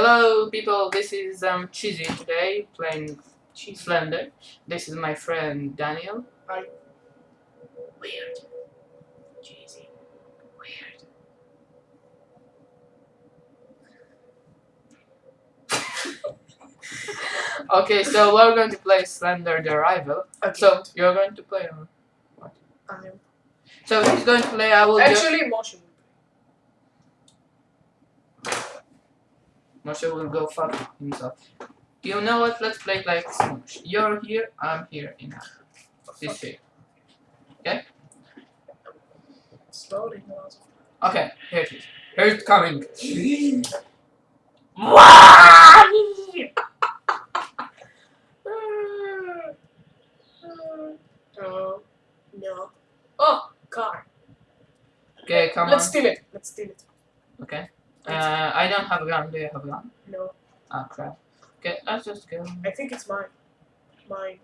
Hello people, this is um Cheesy today playing Cheese. Slender. This is my friend Daniel. Hi. Weird. Cheesy. Weird. okay, so we're going to play Slender the Arrival. Okay. So you're going to play or I am. so he's going to play I will Actually, motion. Moshe will go fuck himself. You know what? Let's play like Smosh. You're here, I'm here in this shape. Slowly. not- Okay, here it is. Here it's coming. No. Uh, uh, no. Oh, car. Okay, come on. Let's steal it. Let's steal it. Okay. Uh, I don't have a gun. Do you have a gun? No. Oh crap. Okay, let's just go. I think it's mine. Mine.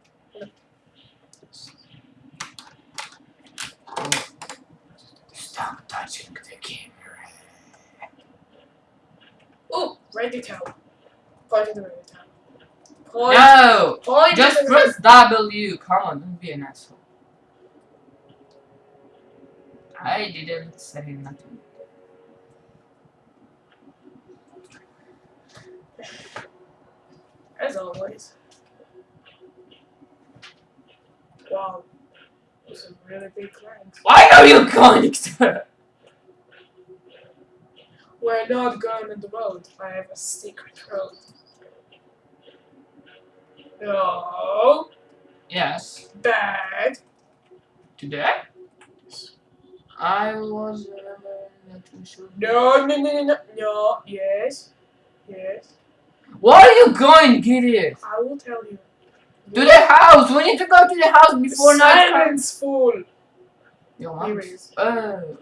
Stop touching the camera. Oh, ready town. Point to the ready town. Point. No! Point Just press W. Come on, don't be an asshole. I didn't say nothing. As always. Wow. Those are really big clanks. Why are you going to? We're not going on the road. I have a secret road. No. Yes. Bad. Today? I was uh, not too sure. No, no, no, no, no. No. Yes. Yes. Why are you going, idiot? I will tell you. To the house! We need to go to the house before night comes. Silence, fool. Your Here mom. it is. Oh,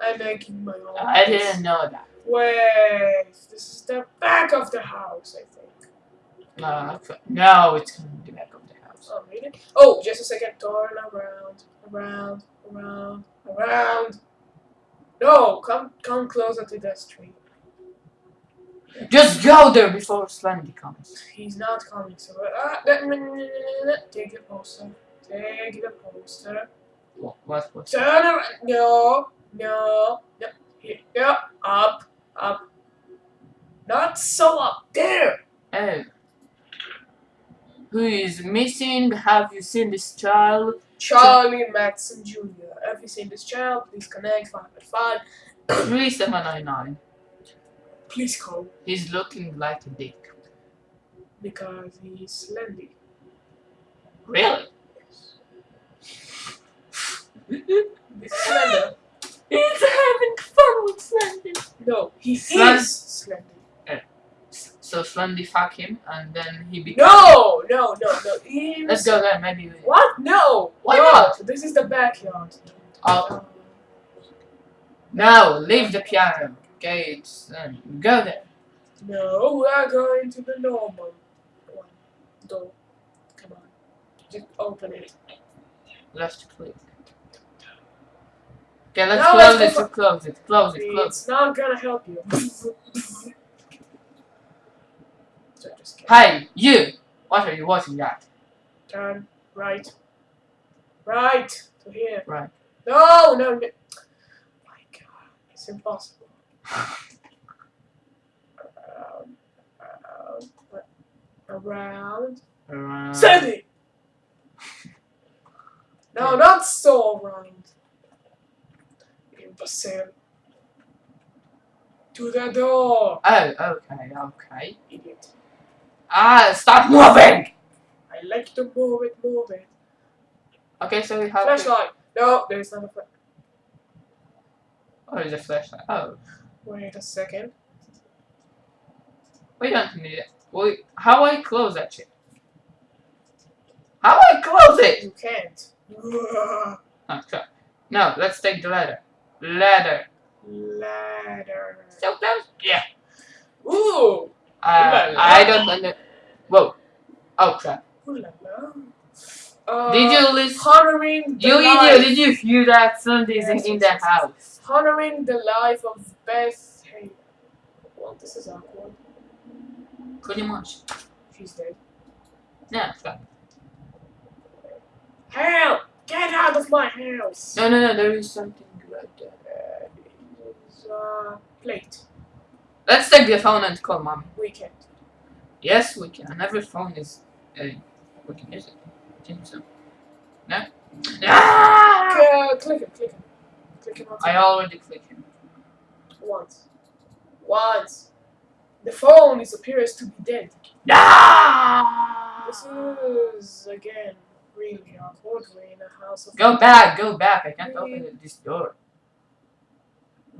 I'm making my own. I didn't know that. Wait. This is the back of the house, I think. No, no, it's coming to the back of the house. Oh, really? Oh, just a second. Turn around, around, around, around. No, come, come closer to that street. Just go there before Slendy comes. He's not coming, so uh, take the poster. Take the poster. What? What? what? Turn around. No, no, no. Here, yeah, up, up. Not so up there. Oh. Who is missing? Have you seen this child? Charlie Matheson Jr. Have you seen this child? Please connect 555. 3799. Please call He's looking like a dick. because he's slendy. Really? He's slender. He's having fun with Slendy. No, he Slen- is slendy. Eh. So Slendy fuck him and then he becomes. No, no, no, no. He Let's go there, maybe. What? No. Why no. not? This is the backyard. Oh. No, leave the piano. Okay, it's. Um, go there. No, we are going to the normal one. Door. Come on. Just open it. Left click. Okay, let's Now close let's it. Close it. Close it. Close It's not gonna help you. so just it. kidding. Hey, you! What are you watching at? Turn right. Right to here. Right. No, no, no. My God, it's impossible. Around, around. Sandy. No, not so around. Imbecile. To the door, Oh, okay, okay. idiot. Ah, stop moving! I like to move it, move it. Okay, so we have. Flashlight. No, there's not a flash. Oh, there's a flashlight. Oh, Wait a second. we don't need it. Wait, how I close that shit? How I close it? You can't. Oh, crap. No, let's take the ladder. Ladder. Ladder. So close? Yeah. Ooh. Uh. I don't under. Whoa. Oh crap. Ooh la la. Uh, Did you listen? honoring the You life, idiot! Did you hear that? Somebody's Yes, in yes, the yes, yes. house. honoring the life of Beth Hay. This is awkward. Pretty much. She's dead. Yeah, stop. Help! Get out of my house! No, no, no, there is something right there. Uh, it's a plate. Let's take the phone and call mom. We can't. Yes, we can. Every phone is. Uh, we can use it. I think so. No? Ah! Uh, click him, click him. Click him once. I already clicked him. Once. Once. The phone is appears to be dead. Ah! This is again really. We're in a house of Go back, go back. I can't open this door.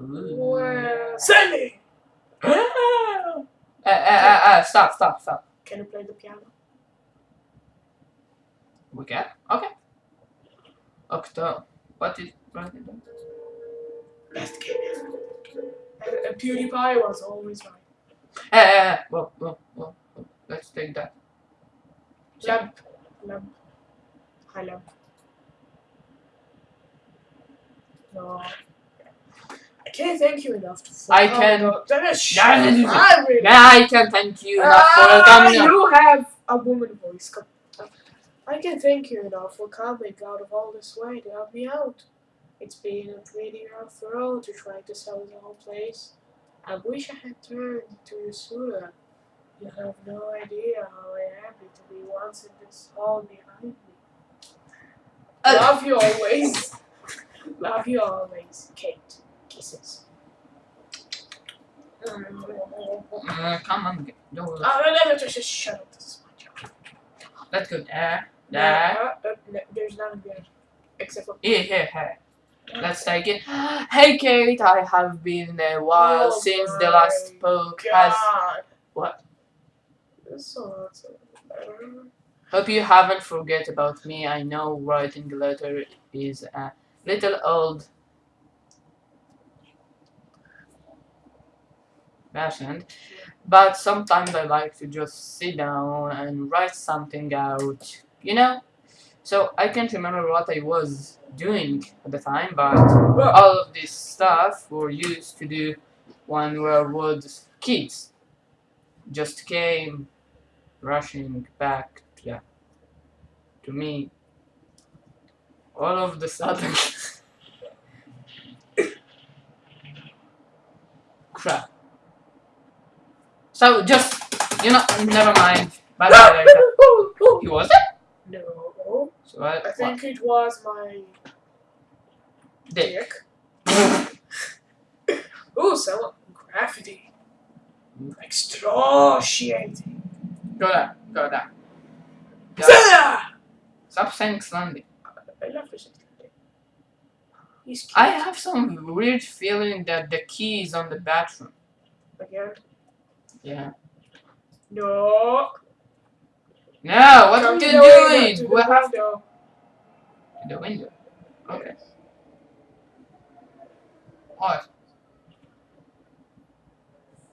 Ooh. Well, Sandy! uh, uh, uh, uh, stop, stop, stop. Can you play the piano? We can? Okay. Octo. What is. What is that? Best game ever. And, and PewDiePie was always right. Eh, eh, eh. Whoa, whoa, whoa, whoa. Let's take that. Lamp. Lamp. High lamp. No. I can't thank you enough to I fuck can- up. That is Yeah, shit. yeah, I really I can thank you enough for Ah, coming. You have a woman voice. I can thank you enough for coming out of all this way to help me out. It's been a pretty rough road to try to sell the whole place. I wish I had turned to you sooner. You have no idea how I am to be once in this hall behind me. Uh. Love you always. Love you always, Kate. Kisses. Uh, come on, get- go. Oh, no, no, no, just, just shut up. This is my job. Let's go there, there. uh, uh, no, there's nothing there. Except for. Here, here, here. Let's take it. Hey, Kate, I have been a while Oh since the last poke has. What? This. Hope you haven't forget about me. I know writing a letter is a little old fashioned, but sometimes I like to just sit down and write something out, you know? So I can't remember what I was doing at the time, but all of this stuff were used to do when we were kids. Just came rushing back yeah, to me all of the sudden. Crap. So just, you know, never mind. Bye bye. He was it? no. So I, I think it was my? Dick. dick. Ooh, some graffiti. Excruciating. Go there. Go there. Yeah. Ah! Stop saying Sunday. I love this. He's cute. I have some weird feeling that the key is on the bathroom. Again. Yeah. No. No, what are you window, doing? to the We have window. the window. Okay. What?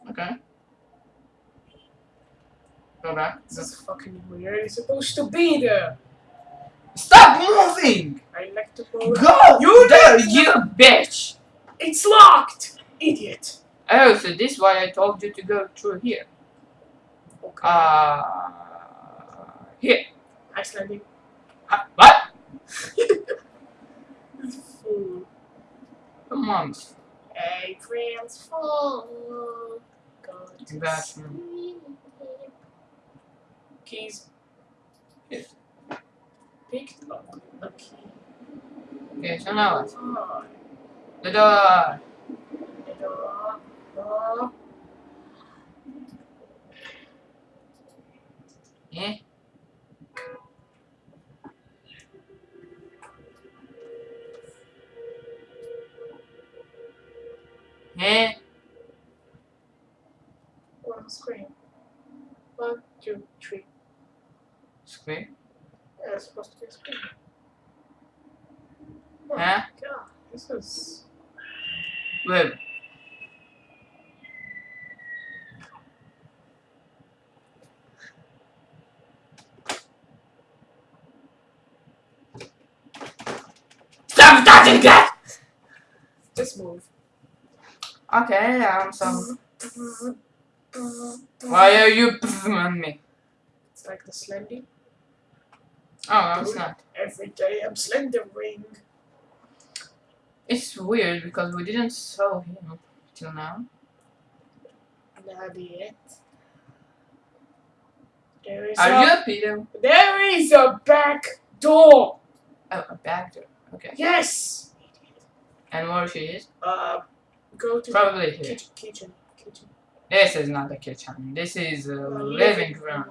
Okay. Go back. This is fucking weird. It's supposed to be there. Stop moving! I like to move. Go! You there, you bitch! It's locked! Idiot. Oh, so this is why I told you to go through here. Okay. Uh, here. Icelandic. Uh, what? Fool. Come on. April's Fool. Go to Bathroom. sleep. Keys. Yes. Pick up a key. Okay, so now what? The door. the door. Door. Stop that! Just move. Okay, um, so Why are you on me? It's like the Slendy. Oh, no, it's not. Every day I'm slendering. It's weird because we didn't saw him till now. Not yet. There is Are a, you a pedo? There is a back door. Oh, a back door. Okay. Yes. And where she is? Uh, go to Probably here. kitchen. Kitchen. Kitchen. This is not the kitchen. This is a Uh, living room.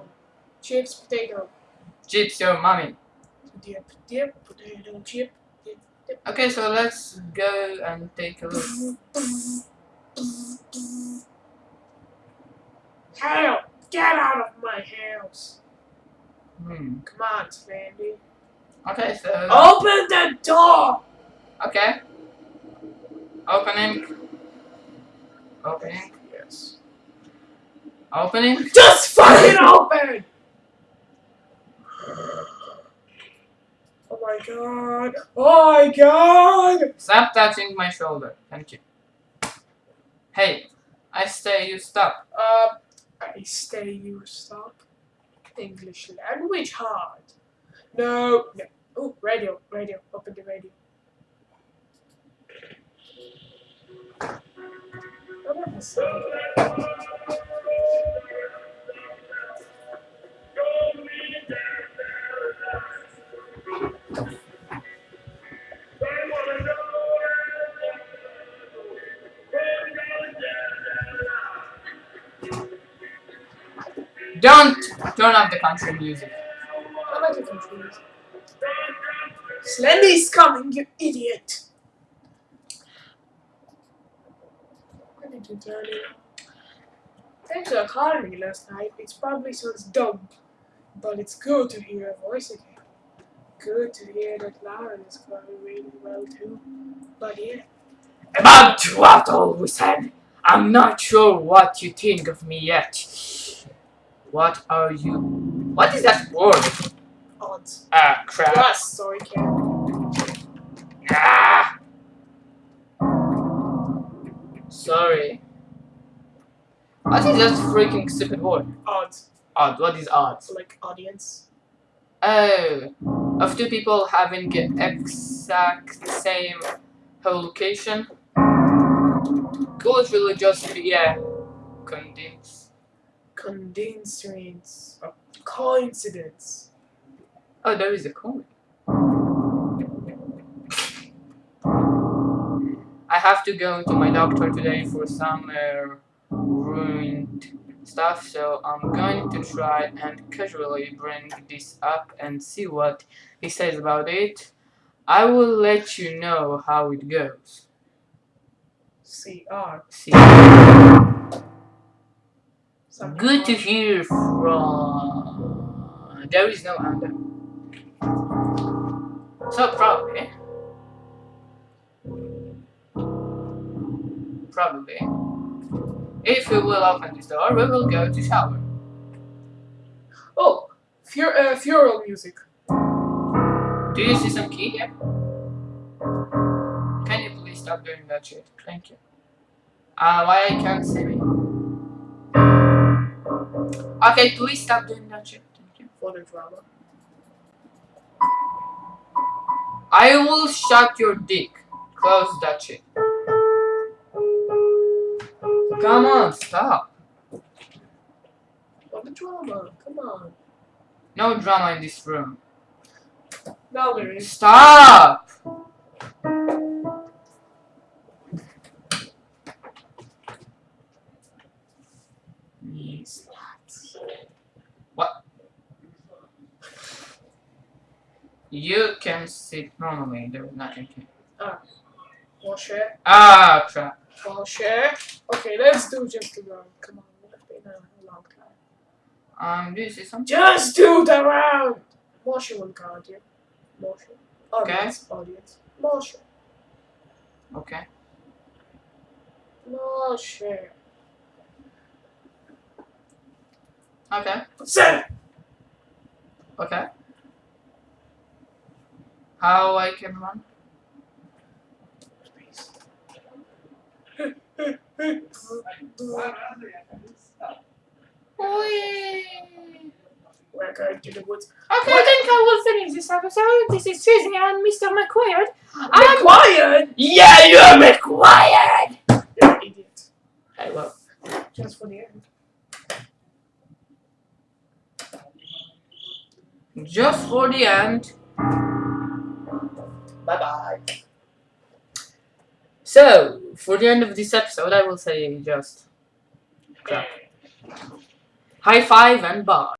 Chips, potato. Chips your mommy. Dip, dip, potato, chip. Dip, dip. Okay, so let's go and take a look. Help! Get out of my house! Hmm. Come on, Slendy. Okay, so Open the door! okay. Opening. Opening. Yes. Opening. Just fucking open! Oh my god. Oh my god! Stop touching my shoulder. Thank you. Hey, I say you stop. Uh, I stay you stop. English language hard. No, no. Oh, radio, radio. Open the radio. Oh, that was. Don't turn off the country music. I'm not confused. Slendy's coming, you idiot! Why did you it on? Thanks for calling me last night. It probably sounds dumb, but it's good to hear your voice again. Good to hear that Lauren is going really well too. But yeah, About what always said. I'm not sure what you think of me yet. What are you? What is that word? Ah, crap. Plus, sorry, Ken. Ah. Sorry. What is that freaking stupid word? Odds. Odd. What is odds? Like audience. Oh, of two people having exact same location. Could really just be yeah, condense. Condensance. A coincidence. Oh, there is a coin. I have to go to my doctor today for some uh, ruined stuff, so I'm going to try and casually bring this up and see what he says about it. I will let you know how it goes. CR. Something Good to hear from. There is no under. So probably. Probably. If we will open this door, we will go to shower. Oh, fu- uh, funeral music. Do you see some key here? Can you please stop doing that shit? Thank you. Uh, why I can't see me? Okay, please stop doing that shit. Thank you. For the drama. I will shut your dick. Close that shit. Come on, stop. For the drama. Come on. No drama in this room. Now there is. Stop! You can sit normally, there is nothing here. Wash it. Ah, crap. Okay, let's do just the round. Come on. It's been a long time. Um, do you see something? Just do the round! Motion will guard you. Motion. Okay. Audience. Motion. Okay. Motion. Okay. Set! Okay. How I can run? Whee! We're going to the woods. Okay, I think I will finish this episode. This is Susie and Mr. McQuaid. I'm! Yeah, you're McQuaid! You're an idiot. Hey, well. Just for the end. Just for the end. Bye bye. So, for the end of this episode, I will say just high five and bye.